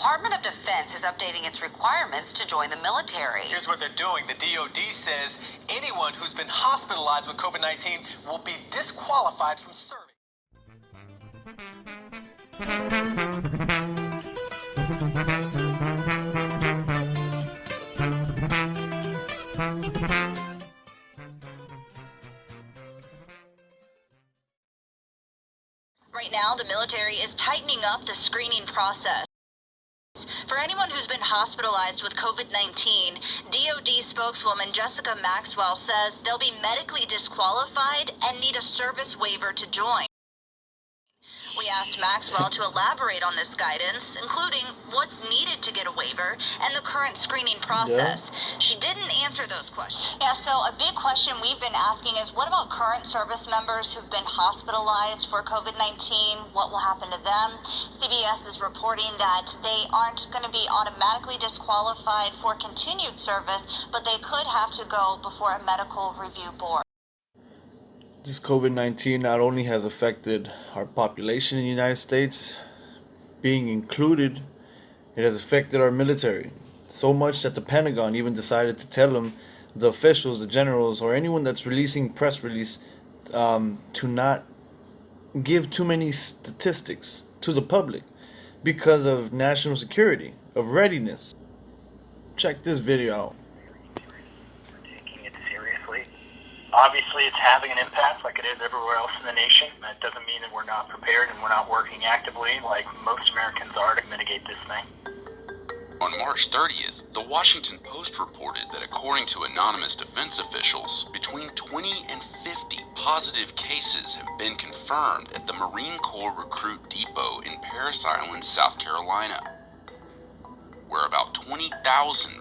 Department of Defense is updating its requirements to join the military. Here's what they're doing. The DoD says anyone who's been hospitalized with COVID-19 will be disqualified from serving. Right now, the military is tightening up the screening process. For anyone who's been hospitalized with COVID 19, DoD spokeswoman Jessica Maxwell says they'll be medically disqualified and need a service waiver to join. We asked Maxwell to elaborate on this guidance, including what's needed to get a waiver and the current screening process. She didn't answer those questions. Yeah, so a big question we've been asking is what about current service members who've been hospitalized for COVID 19? What will happen to them? CBS is reporting that they aren't going to be automatically disqualified for continued service, but they could have to go before a medical review board. This COVID 19 not only has affected our population in the United States, being included, it has affected our military. So much that the Pentagon even decided to tell them, the officials, the generals, or anyone that's releasing press release, um, to not give too many statistics to the public because of national security, of readiness. Check this video out. Obviously, it's having an impact like it is everywhere else in the nation. That doesn't mean that we're not prepared and we're not working actively like most Americans are to mitigate this thing. On March 30th, the Washington Post reported that according to anonymous defense officials, between 20 and 50 positive cases have been confirmed at the Marine Corps Recruit Depot in Parris Island, South Carolina where about 20,000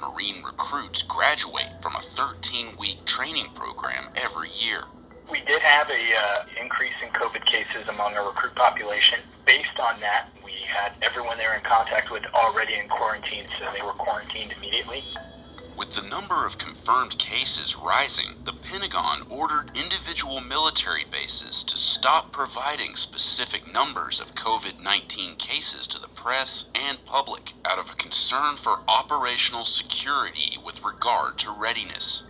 Marine recruits graduate from a 13-week training program every year. We did have a uh, increase in COVID cases among our recruit population. Based on that, we had everyone they were in contact with already in quarantine, so they were quarantined immediately. With the number of confirmed cases rising, the Pentagon ordered individual military bases to stop providing specific numbers of COVID 19 cases to the press and public out of a concern for operational security with regard to readiness.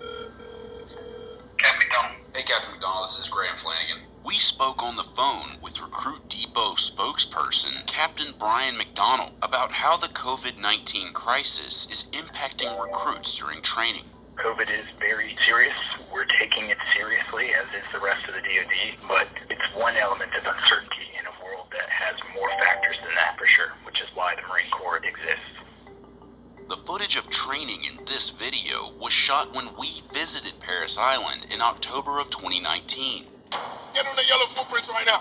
Hey, Captain McDonald, this is Graham Flanagan. We spoke on the phone with Recruit Depot spokesperson Captain Brian McDonald about how the COVID 19 crisis is impacting recruits during training. COVID is very serious. We're taking it seriously, as is the rest of the DoD, but it's one element of uncertainty in a world that has more factors than that for sure, which is why the Marine Corps exists. The footage of training in this video was shot when we visited Parris Island in October of 2019. Get on the yellow footprints right now.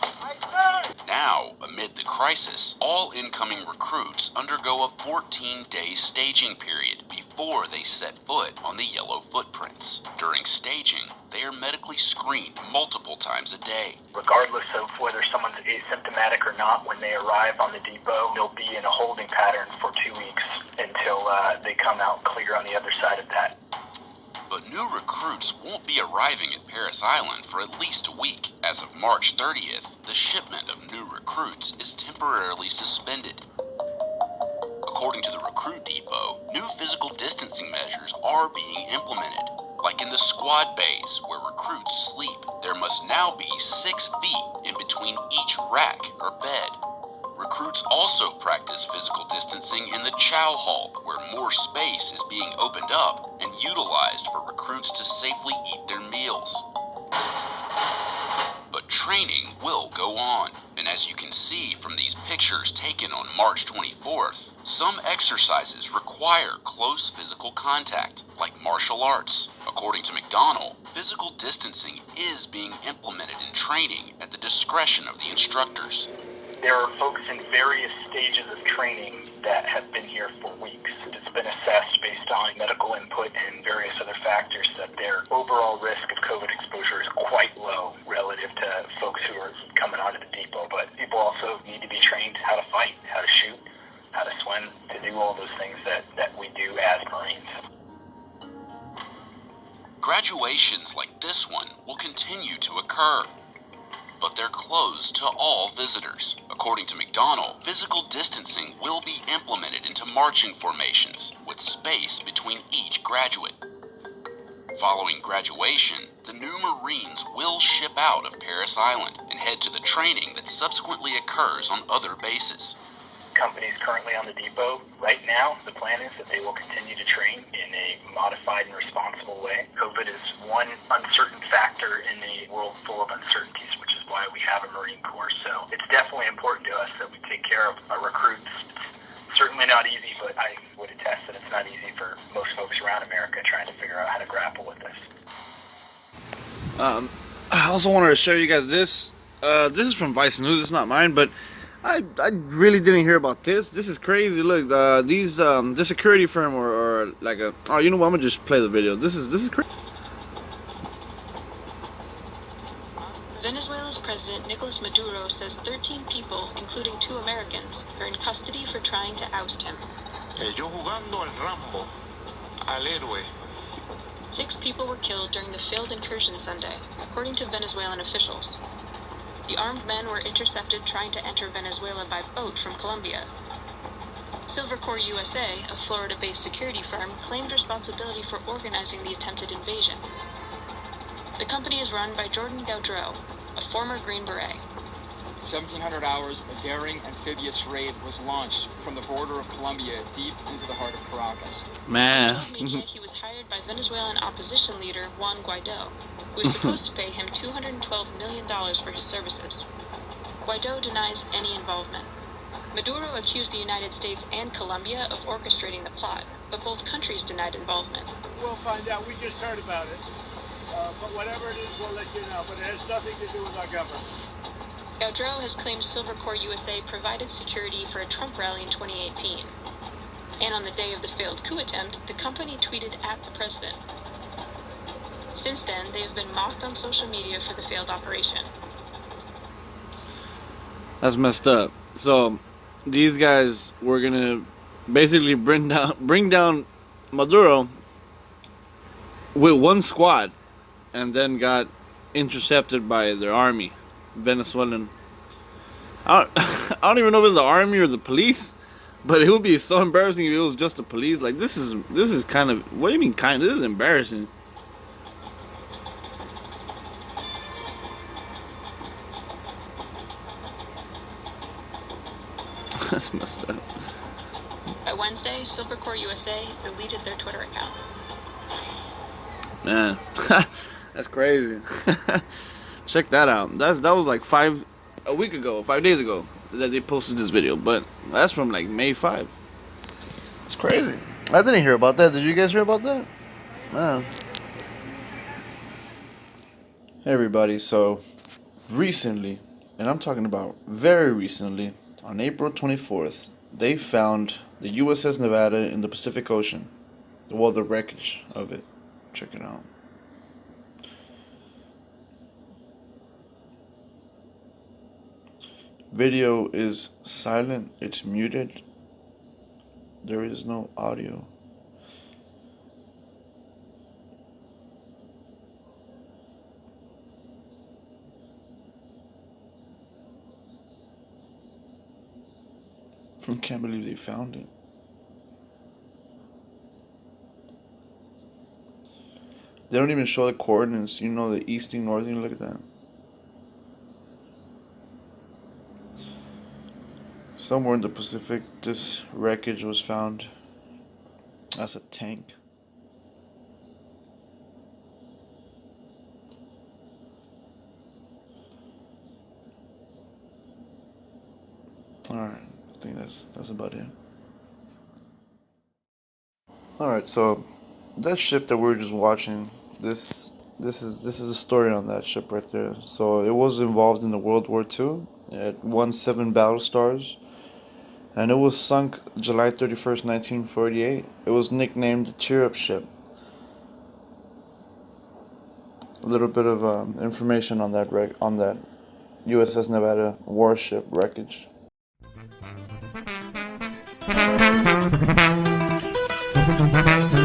Now, amid the crisis, all incoming recruits undergo a 14-day staging period before they set foot on the yellow footprints. During staging, they are medically screened multiple times a day. Regardless of whether someone's asymptomatic or not, when they arrive on the depot, they'll be in a holding pattern for two weeks until uh, they come out clear on the other side of that. But new recruits won't be arriving at Parris Island for at least a week. As of March 30th, the shipment of new recruits is temporarily suspended. According to the recruit depot, new physical distancing measures are being implemented. Like in the squad bays where recruits sleep, there must now be six feet in between each rack or bed. Recruits also practice physical distancing in the chow hall, more space is being opened up and utilized for recruits to safely eat their meals. But training will go on, and as you can see from these pictures taken on March 24th, some exercises require close physical contact, like martial arts. According to McDonald, physical distancing is being implemented in training at the discretion of the instructors. There are folks in various stages of training that have been here for weeks. It's been assessed based on medical input and various other factors that their overall risk of COVID exposure is quite low relative to folks who are coming onto the depot. But people also need to be trained how to fight, how to shoot, how to swim, to do all those things that, that we do as Marines. Graduations like this one will continue to occur closed to all visitors. According to McDonald, physical distancing will be implemented into marching formations with space between each graduate. Following graduation, the new Marines will ship out of Parris Island and head to the training that subsequently occurs on other bases. Companies currently on the depot, right now, the plan is that they will continue to train in a modified and responsible way. COVID is one uncertain factor in a world full of uncertainties, which is why we have a Marine Corps. So it's definitely important to us that we take care of our recruits. It's certainly not easy, but I would attest that it's not easy for most folks around America trying to figure out how to grapple with this. Um, I also wanted to show you guys this. Uh, this is from Vice News. It's not mine, but I I really didn't hear about this. This is crazy. Look, uh, these um, the security firm or, or like a oh, you know what? I'm gonna just play the video. This is this is crazy. Venezuela's President Nicolas Maduro says 13 people, including two Americans, are in custody for trying to oust him. Yo jugando al Rambo, al héroe. Six people were killed during the failed incursion Sunday, according to Venezuelan officials. The armed men were intercepted trying to enter Venezuela by boat from Colombia. Silvercorp USA, a Florida based security firm, claimed responsibility for organizing the attempted invasion. The company is run by Jordan Goudreau, a former Green Beret. 1700 hours, a daring amphibious raid was launched from the border of Colombia deep into the heart of Caracas. Man. He media he was hired by Venezuelan opposition leader Juan Guaido, who is supposed to pay him $212 million for his services. Guaido denies any involvement. Maduro accused the United States and Colombia of orchestrating the plot, but both countries denied involvement. We'll find out. We just heard about it. Uh, but whatever it is, we'll let you know. But it has nothing to do with our government. Goudreau has claimed Silvercorp USA provided security for a Trump rally in 2018. And on the day of the failed coup attempt, the company tweeted at the president. Since then, they have been mocked on social media for the failed operation. That's messed up. So these guys were gonna basically bring down bring down Maduro with one squad, and then got intercepted by their army, Venezuelan. I don't, I don't even know if it's the army or the police, but it would be so embarrassing if it was just the police. Like this is this is kind of what do you mean kind? This is embarrassing. That's messed up. By Wednesday, Silvercorp USA deleted their Twitter account. Man, that's crazy. Check that out. That's that was like five a week ago, five days ago that they posted this video, but that's from like May five. It's crazy. I didn't hear about that. Did you guys hear about that? Man. Hey everybody. So recently, and I'm talking about very recently, on April 24th, they found the USS Nevada in the Pacific Ocean. Well, the wreckage of it. Check it out. Video is silent, it's muted. There is no audio. I can't believe they found it. They don't even show the coordinates. You know, the easting, northing. Look at that. Somewhere in the Pacific, this wreckage was found. That's a tank. Alright, I think that's that's about it. Alright, so that ship that we are just watching, this this is this is a story on that ship right there. So it was involved in the World War II. It won seven battle stars, and it was sunk July thirty first, nineteen forty eight. It was nicknamed the Cheer Up Ship. A little bit of um, information on that wreck on that USS Nevada warship wreckage.